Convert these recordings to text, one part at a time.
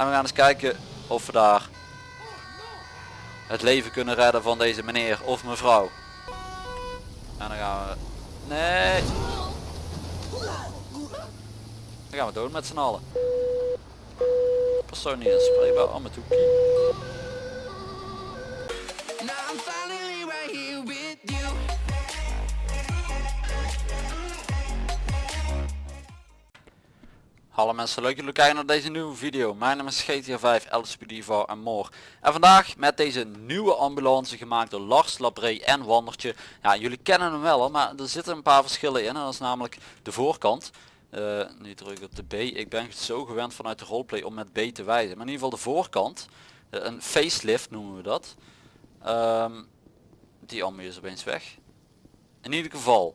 En we gaan eens kijken of we daar het leven kunnen redden van deze meneer of mevrouw. En dan gaan we... Nee! Dan gaan we door met z'n allen. Persoon niet inspreekbaar, oh hoekie. Hallo mensen, leuk dat jullie kijken naar deze nieuwe video. Mijn naam is GTA 5, LSPD en more. En vandaag met deze nieuwe ambulance gemaakt door Lars, Labré en Wandertje. Ja, jullie kennen hem wel, maar er zitten een paar verschillen in. En dat is namelijk de voorkant. Uh, nu druk ik op de B. Ik ben zo gewend vanuit de roleplay om met B te wijzen. Maar in ieder geval de voorkant. Uh, een facelift noemen we dat. Um, die allemaal is opeens weg. In ieder geval,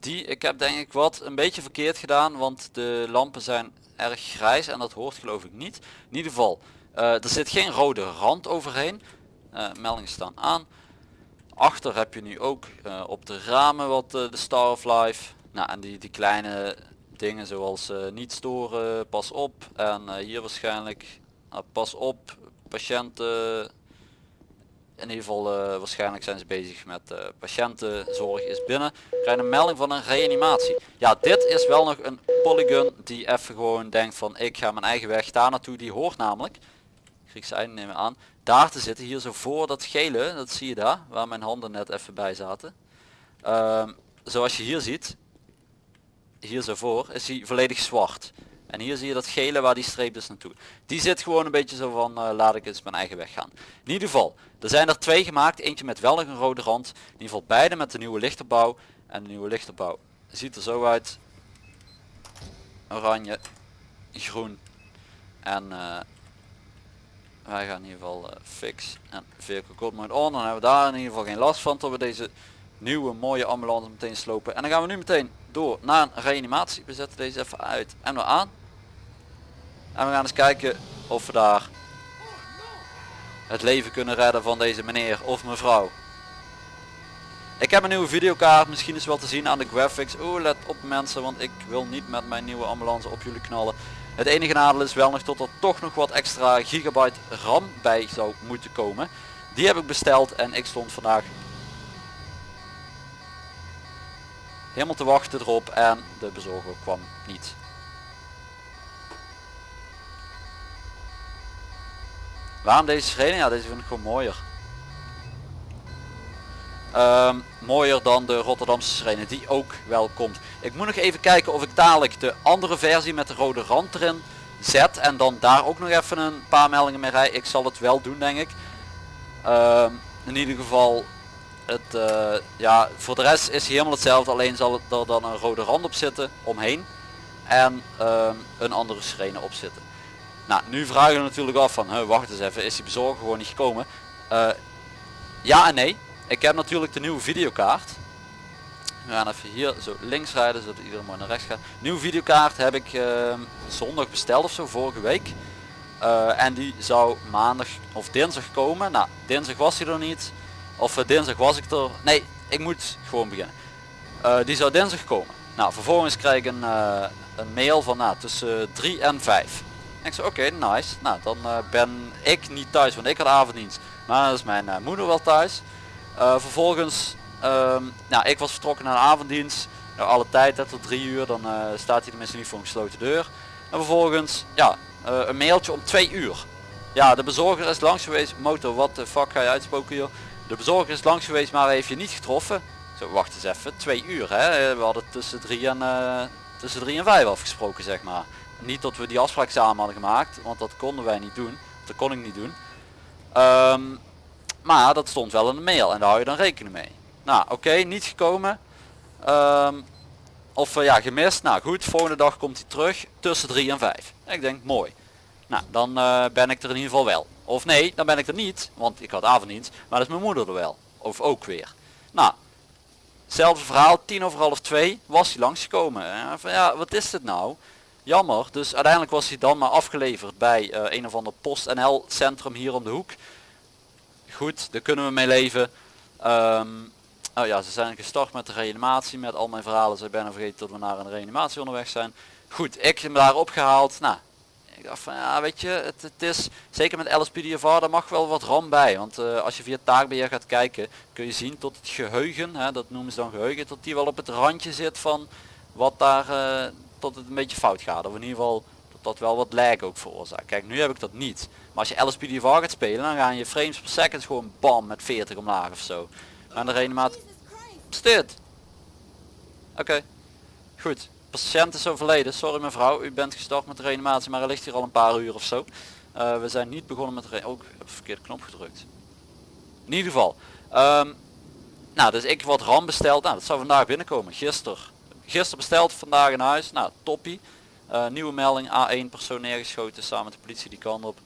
die, ik heb denk ik wat een beetje verkeerd gedaan, want de lampen zijn erg grijs en dat hoort geloof ik niet. In ieder geval, uh, er zit geen rode rand overheen. Uh, meldingen staan aan. Achter heb je nu ook uh, op de ramen wat de Star of Life. Nou, en die, die kleine dingen zoals niet storen, pas op. En hier waarschijnlijk, pas op, patiënten in ieder geval uh, waarschijnlijk zijn ze bezig met uh, patiëntenzorg is binnen. Krijg een melding van een reanimatie. Ja, dit is wel nog een polygon die even gewoon denkt van ik ga mijn eigen weg daar naartoe. Die hoort namelijk, Griekse einde nemen aan, daar te zitten. Hier zo voor dat gele, dat zie je daar, waar mijn handen net even bij zaten. Uh, zoals je hier ziet, hier zo voor, is hij volledig zwart. En hier zie je dat gele waar die streep dus naartoe. Die zit gewoon een beetje zo van uh, laat ik eens mijn eigen weg gaan. In ieder geval, er zijn er twee gemaakt. Eentje met wel een rode rand. In ieder geval beide met de nieuwe lichterbouw. En de nieuwe lichterbouw ziet er zo uit. Oranje, groen. En uh, wij gaan in ieder geval uh, fix en vehicle code mode on. Dan hebben we daar in ieder geval geen last van tot we deze nieuwe mooie ambulance meteen slopen. En dan gaan we nu meteen door naar een reanimatie. We zetten deze even uit en we aan. En we gaan eens kijken of we daar het leven kunnen redden van deze meneer of mevrouw. Ik heb een nieuwe videokaart, misschien is wel te zien aan de graphics. Oeh, let op mensen, want ik wil niet met mijn nieuwe ambulance op jullie knallen. Het enige nadeel is wel nog tot er toch nog wat extra gigabyte RAM bij zou moeten komen. Die heb ik besteld en ik stond vandaag helemaal te wachten erop en de bezorger kwam niet. Waarom deze sirene? Ja, deze vind ik gewoon mooier. Um, mooier dan de Rotterdamse sirene die ook wel komt. Ik moet nog even kijken of ik dadelijk de andere versie met de rode rand erin zet en dan daar ook nog even een paar meldingen mee rij. Ik zal het wel doen denk ik. Um, in ieder geval het, uh, ja, voor de rest is hij helemaal hetzelfde, alleen zal er dan een rode rand op zitten omheen en um, een andere sirene op zitten. Nou, nu vragen we natuurlijk af van, wacht eens even, is die bezorger gewoon niet gekomen? Uh, ja en nee. Ik heb natuurlijk de nieuwe videokaart. We gaan even hier zo links rijden, zodat iedereen maar naar rechts gaat. Nieuwe videokaart heb ik uh, zondag besteld of zo, vorige week. Uh, en die zou maandag of dinsdag komen. Nou, dinsdag was hij er niet. Of uh, dinsdag was ik er. Nee, ik moet gewoon beginnen. Die zou dinsdag komen. Nou, vervolgens krijg ik een, een mail van nou, tussen 3 en 5 ik zei oké, nice. Nou, dan uh, ben ik niet thuis, want ik had avonddienst. Maar dan is mijn uh, moeder wel thuis. Uh, vervolgens, um, nou, ik was vertrokken naar de avonddienst. Nou, alle tijd, tot drie uur, dan staat hij tenminste niet voor een gesloten deur. En vervolgens, ja, een mailtje om twee uur. Ja, de bezorger is langs geweest. Motor, wat de fuck ga je uitspoken joh. De bezorger is langs geweest, maar heeft je niet getroffen. Zo, wacht eens even. Twee uur, hè. We hadden tussen drie en, tussen drie en vijf afgesproken, zeg maar niet dat we die afspraak samen hadden gemaakt, want dat konden wij niet doen. Dat kon ik niet doen. Um, maar dat stond wel in de mail en daar hou je dan rekening mee. Nou oké, niet gekomen. Um, of uh, ja, gemist. Nou goed, volgende dag komt hij terug tussen 3 en 5. Ik denk mooi. Nou, dan uh, ben ik er in ieder geval wel. Of nee, dan ben ik er niet, want ik had avonddienst. Maar dat is mijn moeder er wel. Of ook weer. Nou, hetzelfde verhaal, tien over half twee was hij langsgekomen. En van ja, wat is dit nou? Jammer, dus uiteindelijk was hij dan maar afgeleverd bij uh, een of ander PostNL centrum hier om de hoek. Goed, daar kunnen we mee leven. Um, oh ja, ze zijn gestart met de reanimatie met al mijn verhalen. Ze bijna vergeten dat we naar een reanimatie onderweg zijn. Goed, ik heb hem daar opgehaald. Nou, ik dacht van ja weet je, het, het is zeker met LSPDFR daar mag wel wat RAM bij. Want eh, als je via taakbeheer gaat kijken kun je zien tot het geheugen, hè, dat noemen ze dan geheugen, tot die wel op het randje zit van wat daar eh, tot het een beetje fout gaat. Of in ieder geval dat dat wel wat lag ook veroorzaakt. Kijk nu heb ik dat niet. Maar als je LSPDFR gaat spelen dan gaan je frames per second gewoon bam met 40 omlaag of zo. Maar de is dit? Oké. Goed. Patiënt is overleden. Sorry mevrouw, u bent gestart met de reanimatie, maar er ligt hier al een paar uur of zo. Eh, we zijn niet begonnen met de re- Ook ik heb de verkeerde knop gedrukt. In ieder geval. ehm, nou, dus ik wat RAM besteld. Nou, dat zou vandaag binnenkomen. Gisteren. Gisteren besteld, vandaag in huis. Nou, toppie. Eh, nieuwe melding. A1 persoon neergeschoten samen met de politie die kant op.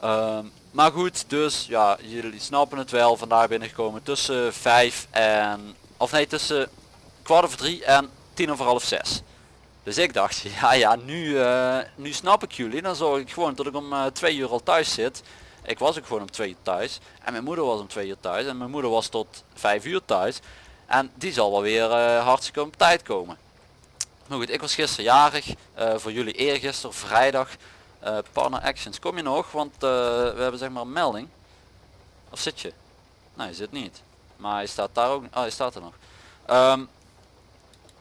Ehm, maar goed, dus ja, jullie snappen het wel. Vandaag binnengekomen tussen 5 en... Of nee, tussen kwart over drie en tien over half zes. Dus ik dacht, ja ja, nu, eh, nu snap ik jullie. Dan zorg ik gewoon dat ik om eh, twee uur al thuis zit. Ik was ook gewoon om twee uur thuis. En mijn moeder was om twee uur thuis. En mijn moeder was tot vijf uur thuis. En die zal wel weer eh, hartstikke op tijd komen. Maar goed, ik was gisteren jarig. eh, voor jullie eergisteren, vrijdag. eh partner actions. Kom je nog? Want we hebben zeg maar een melding. Of zit je? Nee, je zit niet. Maar hij staat daar ook. Oh, hij staat er nog. Ehm,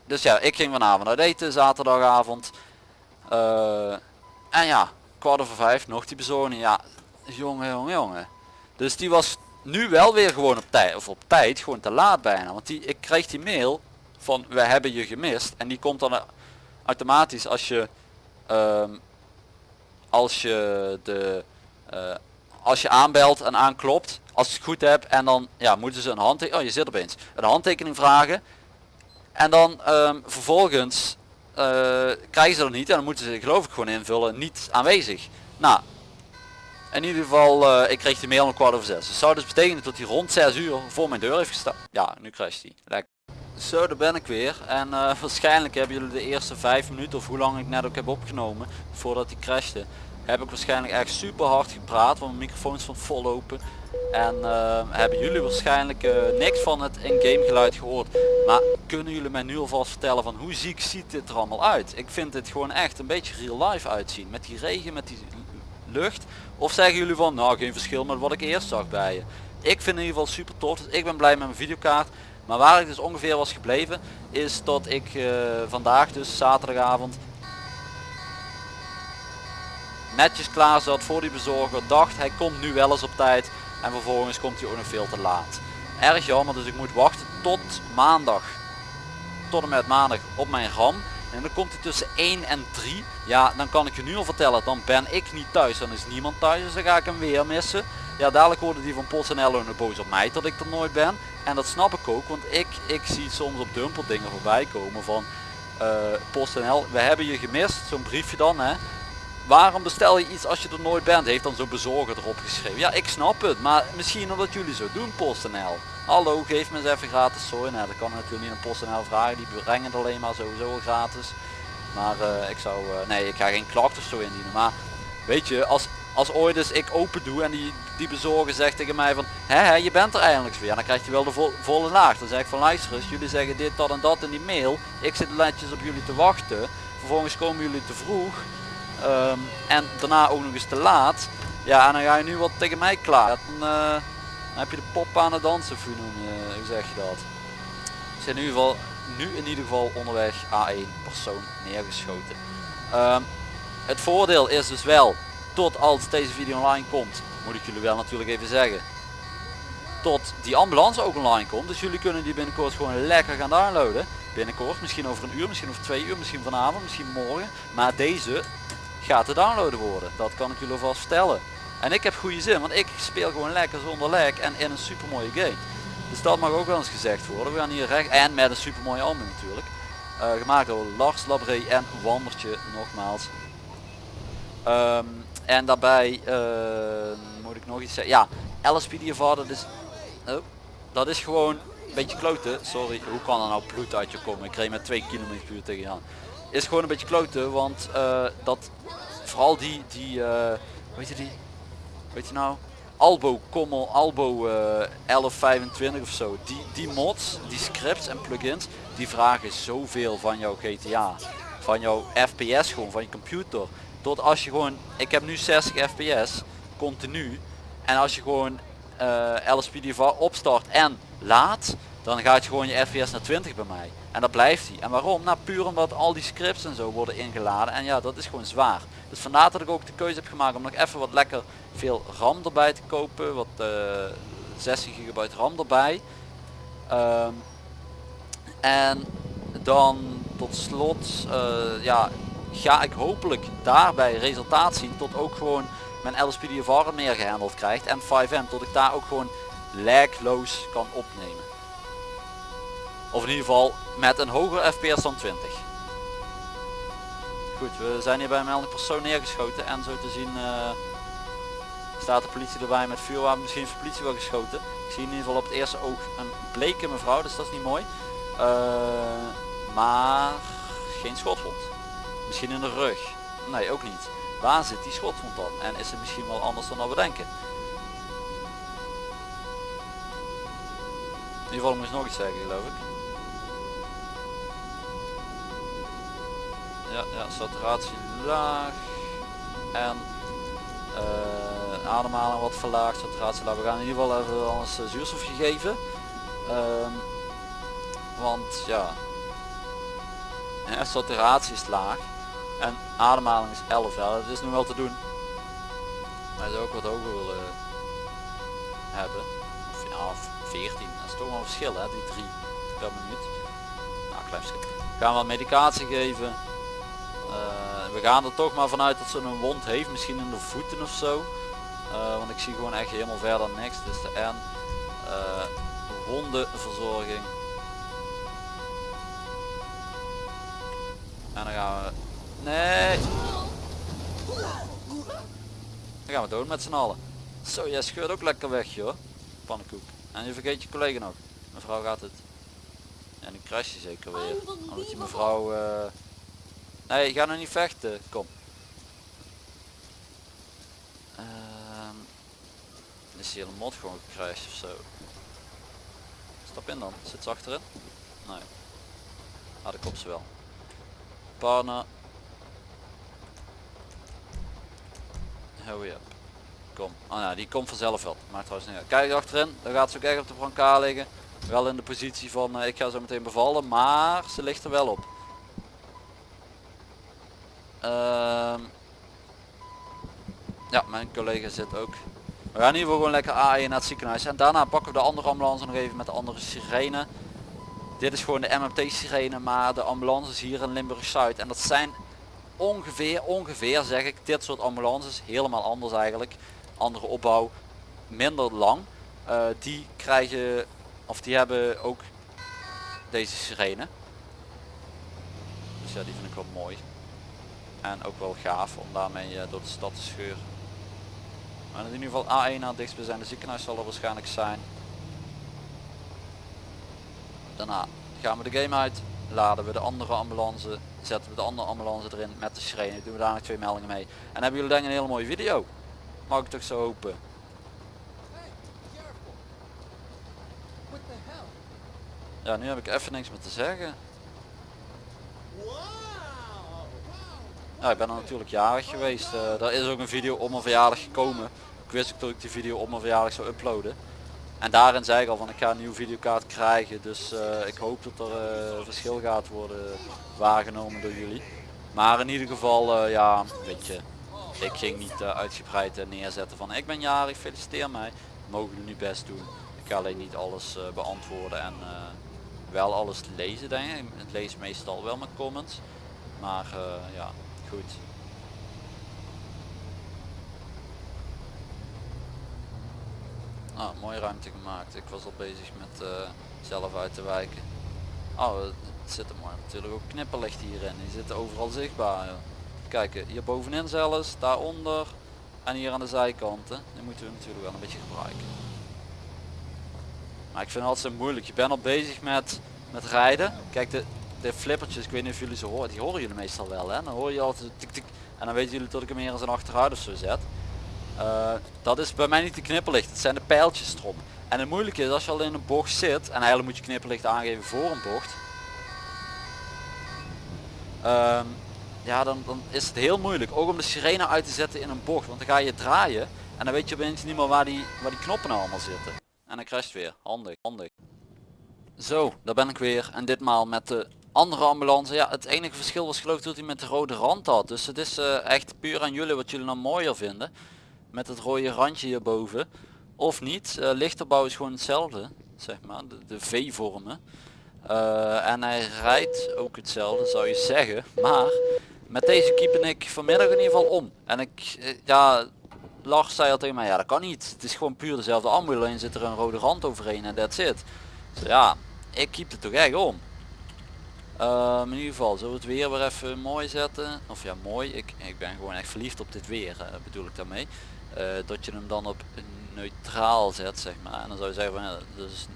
dus ja, ik ging vanavond uit eten, zaterdagavond. En ja, kwart over vijf, nog die bezorging. Ja, jongen, jongen, jongen. Dus die was nu wel weer gewoon op tijd, of op tijd, gewoon te laat bijna. Want die, ik kreeg die mail van, we hebben je gemist. En die komt dan eh, automatisch als je, ehm, als je de, eh, als je aanbelt en aanklopt, als je het goed hebt en dan ja, moeten ze een handtekening, oh je zit opeens, een handtekening vragen. En dan ehm, vervolgens eh, krijgen ze dat niet en dan moeten ze geloof ik gewoon invullen niet aanwezig. Nou, in ieder geval, eh, ik kreeg die mail om kwart over zes. Dus zou dus betekenen dat hij rond 6 uur voor mijn deur heeft gestaan. Ja, nu crasht hij. Lekker. Zo, daar ben ik weer. En eh, waarschijnlijk hebben jullie de eerste 5 minuten of hoe lang ik net ook heb opgenomen voordat hij crashte. Heb ik waarschijnlijk echt super hard gepraat, want mijn microfoon stond vol open. En eh, hebben jullie waarschijnlijk niks van het in-game geluid gehoord. Maar kunnen jullie mij nu alvast vertellen van hoe ziek ziet dit er allemaal uit? Ik vind dit gewoon echt een beetje real life uitzien. Met die regen, met die lucht. Of zeggen jullie van nou geen verschil met wat ik eerst zag bij je. Ik vind in ieder geval super tof. Dus ik ben blij met mijn videokaart. Maar waar ik dus ongeveer was gebleven is dat ik eh, vandaag dus zaterdagavond netjes klaar zat voor die bezorger. Dacht hij komt nu wel eens op tijd. En vervolgens komt hij ook nog veel te laat. Erg jammer dus ik moet wachten tot maandag. Tot en met maandag op mijn RAM. En dan komt hij tussen 1 en 3. Ja dan kan ik je nu al vertellen. Dan ben ik niet thuis. Dan is niemand thuis. Dus dan ga ik hem weer missen. Ja dadelijk worden die van PostNL boos op mij dat ik er nooit ben. En dat snap ik ook. Want ik, ik zie soms op Dumpel dingen voorbij komen van eh PostNL. We hebben je gemist. Zo'n briefje dan hè waarom bestel je iets als je er nooit bent? Heeft dan zo'n bezorger erop geschreven. Ja, ik snap het, maar misschien omdat jullie zo doen, PostNL. Hallo, geef me eens even gratis soja. Nou, dat kan natuurlijk niet aan PostNL vragen, die brengen het alleen maar sowieso gratis. Maar eh, ik zou, eh, nee, ik ga geen klacht of zo indienen. Maar weet je, als, als ooit eens ik open doe en die, die bezorger zegt tegen mij van, hè, hè je bent er eindelijk weer. Dan krijgt hij wel de vo- volle laag. Dan zeg ik van, luister eens, jullie zeggen dit, dat en dat in die mail. Ik zit netjes op jullie te wachten. Vervolgens komen jullie te vroeg. Ehm, en daarna ook nog eens te laat. Ja, en dan ga je nu wat tegen mij klaar. Dan, eh, heb je de pop aan het dansen, of hoe, zeg je dat? Zijn in ieder geval, nu in ieder geval onderweg A1 persoon neergeschoten. Ehm, het voordeel is dus wel, tot als deze video online komt, moet ik jullie wel natuurlijk even zeggen. Tot die ambulance ook online komt. Dus jullie kunnen die binnenkort gewoon lekker gaan downloaden. Binnenkort, misschien over een uur, misschien over twee uur, misschien vanavond, misschien morgen. Maar deze gaat te downloaden worden. Dat kan ik jullie alvast vertellen. En ik heb goede zin, want ik speel gewoon lekker zonder lag en in een super mooie game. Dus dat mag ook wel eens gezegd worden. We gaan hier recht en met een super mooie album natuurlijk. Eh, gemaakt door Lars Labré en Wandertje nogmaals. Ehm, en daarbij eh, moet ik nog iets zeggen. Ja, LSPDFR dat is, oh, dat is gewoon een beetje kloten. Sorry, hoe kan er nou bloed uit je komen? Ik reed met 2 km per uur tegen je aan. Is gewoon een beetje kloten, want eh, dat vooral die, die weet je die, weet je nou, Albo, Common, Albo eh 1125 of zo. Die, die mods, die scripts en plugins, die vragen zoveel van jouw GTA. Van jouw FPS gewoon, van je computer. tot als je gewoon, ik heb nu 60 fps, continu. En als je gewoon eh LSPDVR opstart en laat, dan gaat je gewoon je fps naar 20 bij mij. En dat blijft hij. En waarom? Nou puur omdat al die scripts en zo worden ingeladen. En ja, dat is gewoon zwaar. Dus vandaar dat ik ook de keuze heb gemaakt om nog even wat lekker veel RAM erbij te kopen. Wat eh 16 gigabyte RAM erbij. Ehm, en dan tot slot eh, ja, ga ik hopelijk daarbij resultaat zien tot ook gewoon mijn LSPDFR meer gehandeld krijgt en 5M tot ik daar ook gewoon lagloos kan opnemen. Of in ieder geval met een hoger FPS dan 20. Goed, we zijn hier bij een melding persoon neergeschoten en zo te zien eh, staat de politie erbij met vuurwapen. Misschien heeft de politie wel geschoten. Ik zie in ieder geval op het eerste oog een bleke mevrouw, dus dat is niet mooi. Eh, maar geen schotwond. Misschien in de rug. Nee, ook niet. Waar zit die schotwond dan? En is het misschien wel anders dan dat we denken? In ieder geval moest nog iets zeggen geloof ik. Ja, saturatie laag. En eh, ademhaling wat verlaagd, saturatie laag. We gaan in ieder geval even anders eh, zuurstof gegeven. Ehm, want ja, saturatie is laag. En ademhaling is 11 ja, dat is nu wel te doen. Maar zou ook wat hoger willen hebben. Of ja 14 dat is toch wel een verschil hè die 3 per minuut. Nou klein gaan we wat medicatie geven Eh, we gaan er toch maar vanuit dat ze een wond heeft misschien in de voeten of zo Eh, want ik zie gewoon echt helemaal verder niks dus de N Eh, wondenverzorging En dan gaan we... Nee! Dan gaan we dood met z'n allen. Zo, jij scheurt ook lekker weg joh. Pannenkoek. En je vergeet je collega nog. Mevrouw gaat het. En nu crash je zeker weer. Omdat mevrouw... Nee, ga nou niet vechten. Kom. Ehm, Is hier een mod gewoon gecrashed of zo? Stap in dan. Zit ze achterin? Nee. Ah, de kop ze wel. Partner. Hurry up. Kom. Oh ja, die komt vanzelf wel. Maar trouwens niet uit. Kijk achterin. Dan gaat ze ook echt op de brancard liggen. Wel in de positie van eh, ik ga zo meteen bevallen. Maar ze ligt er wel op. Ehm, ja, mijn collega zit ook. We gaan in ieder geval gewoon lekker A1 naar het ziekenhuis. En daarna pakken we de andere ambulance nog even met de andere sirene. Dit is gewoon de MMT sirene, maar de ambulances hier in Limburg Zuid. En dat zijn ongeveer, ongeveer zeg ik, dit soort ambulances. Helemaal anders eigenlijk. Andere opbouw, minder lang. Eh, die krijgen, of die hebben ook deze sirene. Dus ja, die vind ik wel mooi. En ook wel gaaf om daarmee eh, door de stad te scheuren. Maar in ieder geval A1 naar het dichtstbijzijnde ziekenhuis zal er waarschijnlijk zijn. Daarna gaan we de game uit, laden we de andere ambulance, zetten we de andere ambulance erin met de sirene, doen we daar nog twee meldingen mee. En hebben jullie denk ik een hele mooie video. Mag ik toch zo hopen. Ja, nu heb ik even niks meer te zeggen. Ja, ik ben er natuurlijk jarig geweest. Eh er is ook een video op mijn verjaardag gekomen. Ik wist ook dat ik die video op mijn verjaardag zou uploaden. En daarin zei ik al van ik ga een nieuwe videokaart krijgen. Dus eh, ik hoop dat er eh, verschil gaat worden waargenomen door jullie. Maar in ieder geval, ja, weet je. Ik ging niet uitgebreid neerzetten van ik ben jarig, feliciteer mij. Mogen jullie best doen. Ik ga alleen niet alles beantwoorden en wel alles lezen denk ik. Ik lees meestal wel met comments. Maar ja, goed. Nou, mooie ruimte gemaakt. Ik was al bezig met eh, zelf uit te wijken. Oh, het zit er mooi. Natuurlijk ook knipperlicht hierin. Die zitten overal zichtbaar. joh. Kijken, hier bovenin zelfs, daaronder en hier aan de zijkanten. Die moeten we natuurlijk wel een beetje gebruiken. Maar ik vind het altijd zo moeilijk. Je bent al bezig met, met rijden. Kijk, de, de flippertjes, ik weet niet of jullie ze horen. Die horen jullie meestal wel. Hè? Dan hoor je altijd tik tik. En dan weten jullie dat ik hem hier zijn achteruit of zo zet. Eh, dat is bij mij niet de knipperlicht. Het zijn de pijltjes erop. En het moeilijke is als je al in een bocht zit. En eigenlijk moet je knipperlicht aangeven voor een bocht. Ehm, ja, dan, dan is het heel moeilijk. Ook om de sirene uit te zetten in een bocht. Want dan ga je draaien en dan weet je opeens niet meer waar die, waar die knoppen nou allemaal zitten. En dan crasht weer. Handig, handig. Zo, daar ben ik weer. En ditmaal met de andere ambulance. Ja, het enige verschil was geloof ik dat hij met de rode rand had. Dus het is eh, echt puur aan jullie wat jullie nou mooier vinden. Met het rode randje hierboven. Of niet. Eh, lichterbouw is gewoon hetzelfde. Zeg maar, de, de V-vormen. Eh, en hij rijdt ook hetzelfde zou je zeggen. Maar met deze keepen ik vanmiddag in ieder geval om. En ik, ja, Lars zei al tegen mij, ja dat kan niet. Het is gewoon puur dezelfde ambulance, zit er een rode rand overheen en that's it. Dus ja, ik keep het toch echt om. Ehm, in ieder geval, zullen we het weer weer even mooi zetten. Of ja, mooi. Ik, ik ben gewoon echt verliefd op dit weer, eh, bedoel ik daarmee. Eh, dat je hem dan op neutraal zet, zeg maar. En dan zou je zeggen van, ja, dus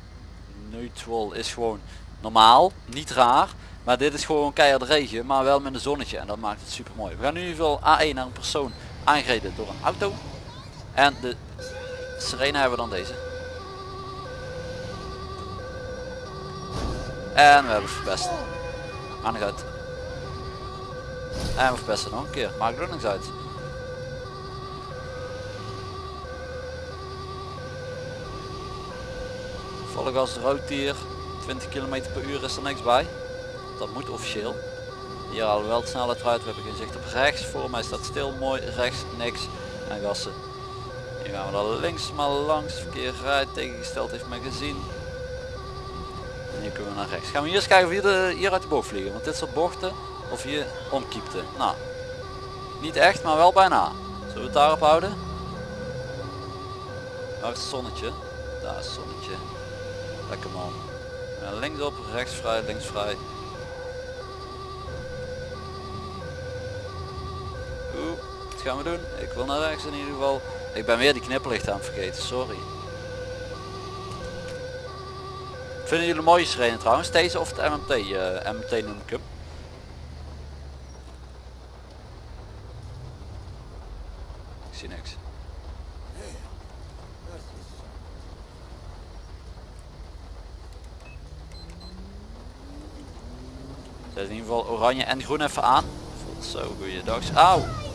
neutral is gewoon normaal, niet raar. Maar dit is gewoon keihard regen, maar wel met een zonnetje. En dat maakt het super mooi. We gaan nu in ieder geval A1 naar een persoon aangereden door een auto. En de sirene hebben we dan deze. En we hebben verpest. Uit. En we verpesten nog een keer. Maakt er niks uit. Volle gas rood hier. 20 km per uur is er niks bij. Dat moet officieel. Hier halen we wel de snelheid uit. We hebben geen zicht op rechts. Voor mij staat stil. Mooi. Rechts niks. En gassen. Hier gaan we dan links maar langs. Verkeer rijdt. Tegengesteld heeft men gezien. Hier kunnen we naar rechts. Gaan we eens kijken of hier, hier uit de bocht vliegen. Want dit soort bochten. Of hier omkiepte. Nou. Niet echt, maar wel bijna. Zullen we het daarop houden? Waar is het zonnetje? Daar is het zonnetje. Lekker man. Links op, rechts vrij, links vrij. Oeh, wat gaan we doen? Ik wil naar rechts in ieder geval. Ik ben weer die knipperlicht aan het vergeten, sorry. Vinden jullie mooie sirene trouwens? Deze of het MMT? eh MMT noem ik hem. Ik zie niks. Zet in ieder geval oranje en groen even aan. Zo, goeiedag. Auw!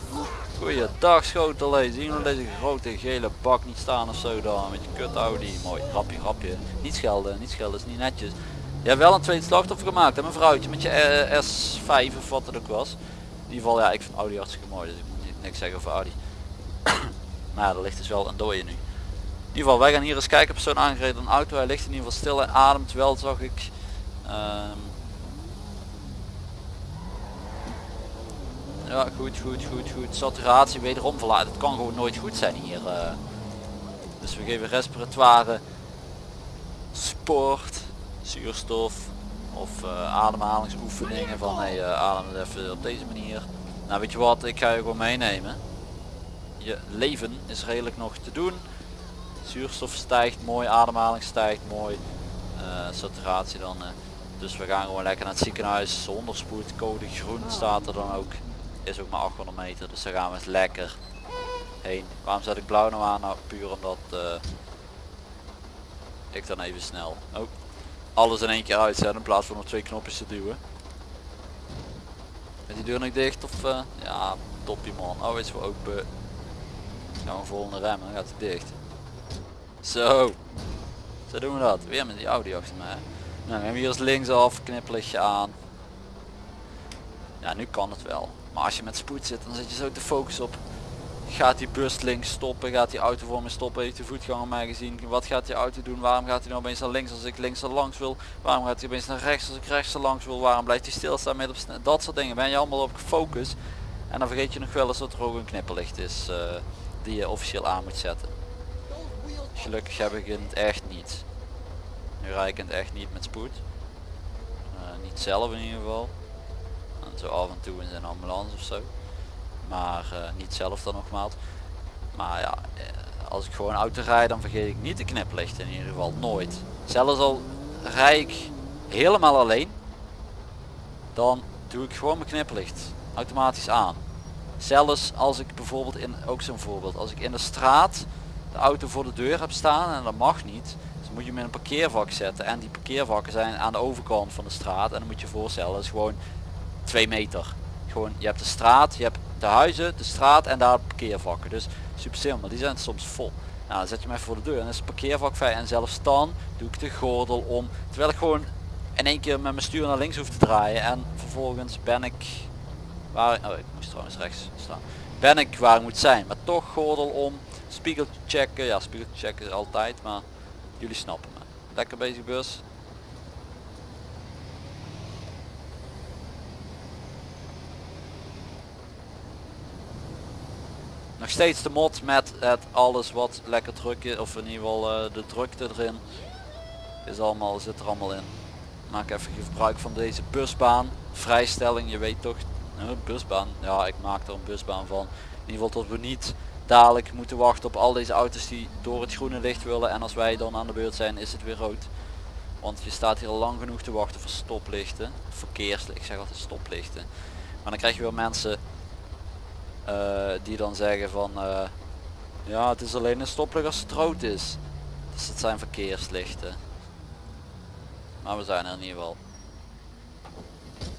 Goeiedag schotelee. Zien we deze grote gele bak niet staan of zo dan? Met je kut Audi. Mooi, grapje, grapje. Niet schelden, niet schelden, is niet netjes. Je hebt wel een tweede slachtoffer gemaakt hè, mijn vrouwtje met je eh, S5 of wat het ook was. In ieder geval, ja, ik vind Audi hartstikke mooi, dus ik moet niet, niks zeggen over Audi. maar ja, er ligt dus wel een dooie nu. In ieder geval, wij gaan hier eens kijken zo'n aangereden auto. Hij ligt in ieder geval stil en ademt wel, zag ik. Ehm, Ja, goed, goed, goed, goed. Saturatie wederom verlaten. Het kan gewoon nooit goed zijn hier. eh. Dus we geven respiratoire sport, zuurstof of eh, ademhalingsoefeningen van hey, eh, adem even op deze manier. Nou weet je wat, ik ga je gewoon meenemen. Je leven is redelijk nog te doen. Zuurstof stijgt mooi, ademhaling stijgt mooi. saturatie dan. dus we gaan gewoon lekker naar het ziekenhuis zonder spoed. Code groen staat er dan ook is ook maar 800 meter, dus daar gaan we eens lekker heen. Waarom zet ik blauw nou aan? Nou, puur omdat eh, ik dan even snel oh, alles in één keer uitzet in plaats van op twee knopjes te duwen. Is die deur nog dicht of eh, ja, toppie man. Oh, is voor open. Gaan we volgende remmen, dan gaat hij dicht. Zo, zo doen we dat. Weer met die Audi achter mij. Nou, we hebben hier als linksaf, knipperlichtje aan. Ja, nu kan het wel. Maar als je met spoed zit, dan zit je zo te focussen op. Gaat die bus links stoppen? Gaat die auto voor me stoppen? Heeft de voetganger mij gezien? Wat gaat die auto doen? Waarom gaat hij nou opeens naar links als ik links er langs wil? Waarom gaat hij opeens naar rechts als ik rechts er langs wil? Waarom blijft hij stilstaan met op Dat soort dingen ben je allemaal op gefocust. En dan vergeet je nog wel eens dat er ook een knipperlicht is eh, die je officieel aan moet zetten. Gelukkig heb ik het echt niet. Nu rijd ik het echt niet met spoed. Eh, niet zelf in ieder geval. Zo af en toe in zijn ambulance of zo. Maar eh, niet zelf dan nogmaals. Maar ja, eh, als ik gewoon auto rijd dan vergeet ik niet de kniplichten in ieder geval. Nooit. Zelfs al rij ik helemaal alleen. Dan doe ik gewoon mijn kniplicht automatisch aan. Zelfs als ik bijvoorbeeld in, ook zo'n voorbeeld, als ik in de straat de auto voor de deur heb staan en dat mag niet. Dus moet je hem in een parkeervak zetten en die parkeervakken zijn aan de overkant van de straat en dan moet je je voorstellen, dat is gewoon 2 meter. gewoon, je hebt de straat, je hebt de huizen, de straat en daar parkeervakken. Dus super simpel, die zijn soms vol. Nou, zet je even voor de deur en dan is het parkeervak vrij. En zelfs dan doe ik de gordel om. Terwijl ik gewoon in één keer met mijn stuur naar links hoef te draaien. En vervolgens ben ik waar, oh ik moest trouwens rechts staan. Ben ik waar ik moet zijn. Maar toch gordel om, spiegel checken. Ja, spiegel checken altijd, maar jullie snappen me. Lekker bezig bus. Nog steeds de mod met het alles wat lekker druk of in ieder geval eh, de drukte erin. Is allemaal, zit er allemaal in. Maak even gebruik van deze busbaan. Vrijstelling, je weet toch, uh, busbaan. Ja, ik maak er een busbaan van. In ieder geval tot we niet dadelijk moeten wachten op al deze auto's die door het groene licht willen. En als wij dan aan de beurt zijn is het weer rood. Want je staat hier lang genoeg te wachten voor stoplichten. Verkeerslichten, ik zeg altijd stoplichten. Maar dan krijg je weer mensen die dan zeggen van eh, ja het is alleen een stoplicht als het rood is. Dus het zijn verkeerslichten. Maar we zijn er in ieder geval.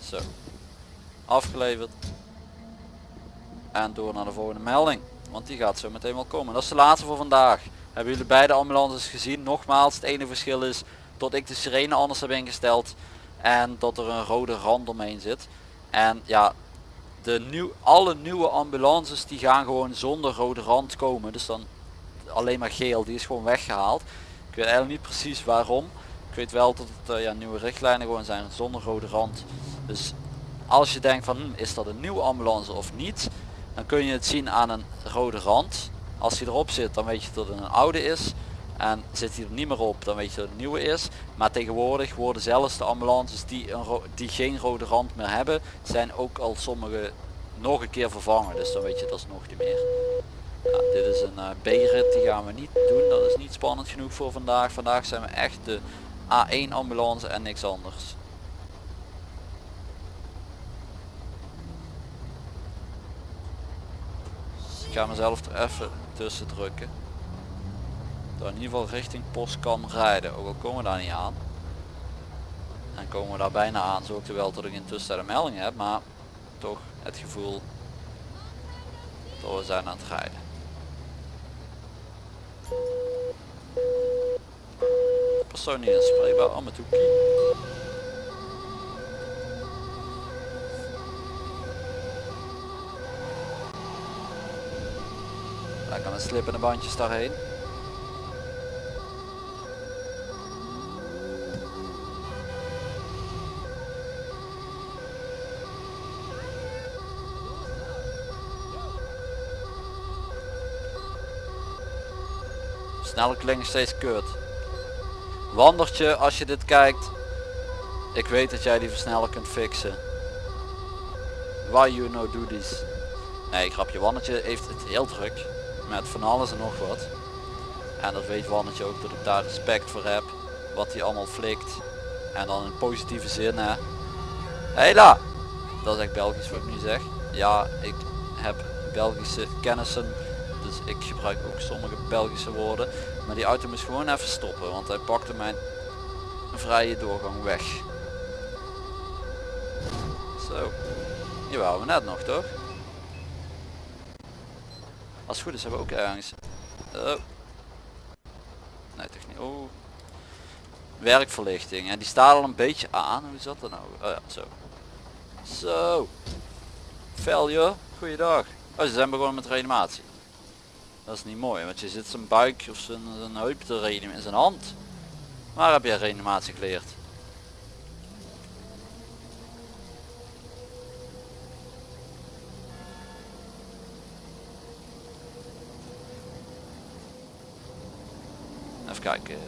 Zo. Afgeleverd. En door naar de volgende melding. Want die gaat zo meteen wel komen. Dat is de laatste voor vandaag. Hebben jullie beide ambulances gezien? Nogmaals, het enige verschil is dat ik de sirene anders heb ingesteld. En dat er een rode rand omheen zit. En ja, de nieuw, alle nieuwe ambulances die gaan gewoon zonder rode rand komen. Dus dan alleen maar geel, die is gewoon weggehaald. Ik weet eigenlijk niet precies waarom. Ik weet wel dat het uh, ja, nieuwe richtlijnen gewoon zijn zonder rode rand. Dus als je denkt van hm, is dat een nieuwe ambulance of niet. Dan kun je het zien aan een rode rand. Als hij erop zit dan weet je dat het een oude is. En zit hij er niet meer op dan weet je dat het nieuwe is. Maar tegenwoordig worden zelfs de ambulances die, een die geen rode rand meer hebben. Zijn ook al sommige nog een keer vervangen. Dus dan weet je dat is nog niet meer. Dit is een uh, B-rit, die gaan we niet doen. Dat is niet spannend genoeg voor vandaag. Vandaag zijn we echt de A1 ambulance en niks anders. Ik ga mezelf er even tussen drukken. Dat in ieder geval richting post kan rijden. Ook al komen we daar niet aan. En komen we daar bijna aan. Zorgt er wel dat ik intussen een melding heb. Maar toch het gevoel dat we zijn aan het rijden. Persoon niet inspreekbaar. Oh, met hoekie. Lekker met slippende bandjes daarheen. Snelle klinkt steeds kut. Wandertje, als je dit kijkt. Ik weet dat jij die versneller kunt fixen. Why you no do this? Nee, grapje. Wandertje heeft het heel druk. Met van alles en nog wat. En dat weet Wandertje ook dat ik daar respect voor heb. Wat hij allemaal flikt. En dan in positieve zin hè. Hela! Dat is echt Belgisch wat ik nu zeg. Ja, ik heb Belgische kennissen dus ik gebruik ook sommige Belgische woorden. Maar die auto moest gewoon even stoppen, want hij pakte mijn vrije doorgang weg. Zo. Die waren we net nog toch? Als het goed is hebben we ook ergens... Oh. Nee toch niet. Oh. Werkverlichting. En die staat al een beetje aan. Hoe zat dat nou? Oh ja, zo. Zo. Failure. Goeiedag. Oh, ze zijn begonnen met reanimatie. Dat is niet mooi, want je zit zijn buik of zijn, zijn heup te reanimen in zijn hand. Waar heb je reanimatie geleerd? Even kijken.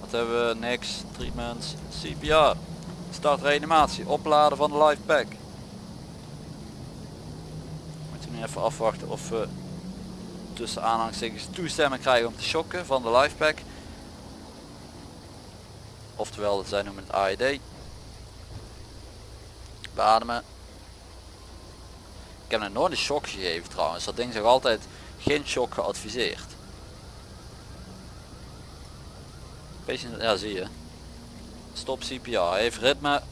Wat hebben we? Niks. Treatments. CPR. Start reanimatie. Opladen van de life pack. Moeten nu even afwachten of we tussen aanhalingstekens toestemming krijgen om te shocken van de lifepack. Oftewel, zij noemen het AED. Beademen. Ik heb nog nooit een shock gegeven trouwens. Dat ding zegt altijd geen shock geadviseerd. Beetje, ja zie je. Stop CPR. Heeft ritme.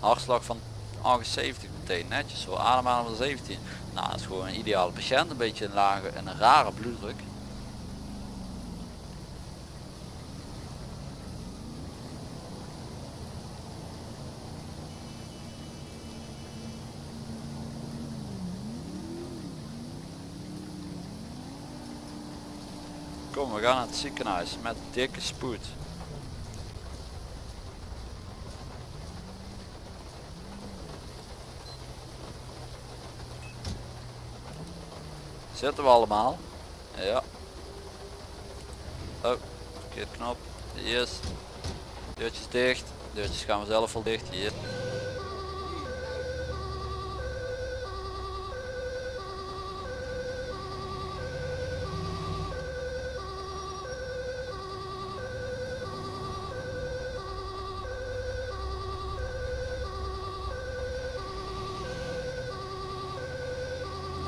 Hartslag van 78 Meteen netjes zo ademhalen van 17. Nou, dat is gewoon een ideale patiënt. Een beetje een lage en een rare bloeddruk. Kom, we gaan naar het ziekenhuis met dikke spoed. Zitten we allemaal? Ja. Oh, verkeerd knop. Yes. Deurtjes dicht. Deurtjes gaan we zelf wel dicht. Hier.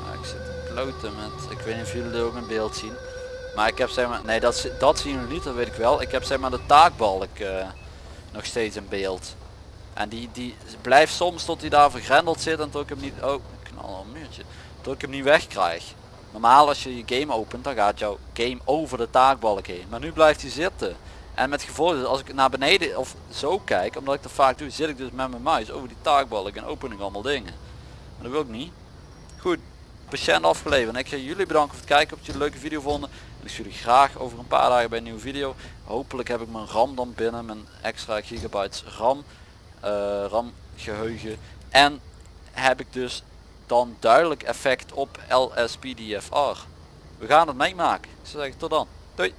Nou, ik zit met, ik weet niet of jullie ook in beeld zien. Maar ik heb zeg maar, nee dat, dat zien jullie niet, dat weet ik wel. Ik heb zeg maar de taakbalk eh, nog steeds in beeld. En die, die blijft soms tot hij daar vergrendeld zit en tot ik hem niet, oh knal al een muurtje. Tot ik hem niet wegkrijg. Normaal als je je game opent dan gaat jouw game over de taakbalk heen. Maar nu blijft hij zitten. En met gevolg als ik naar beneden of zo kijk, omdat ik dat vaak doe, zit ik dus met mijn muis over die taakbalk en open ik allemaal dingen. Maar dat wil ik niet. Goed, patiënt afgeleverd. Ik ga jullie bedanken voor het kijken, of jullie een leuke video vonden. En ik zie jullie graag over een paar dagen bij een nieuwe video. Hopelijk heb ik mijn RAM dan binnen, mijn extra gigabytes RAM, eh, RAM geheugen. En heb ik dus dan duidelijk effect op LSPDFR. We gaan het meemaken. Ik zou zeggen tot dan. Doei.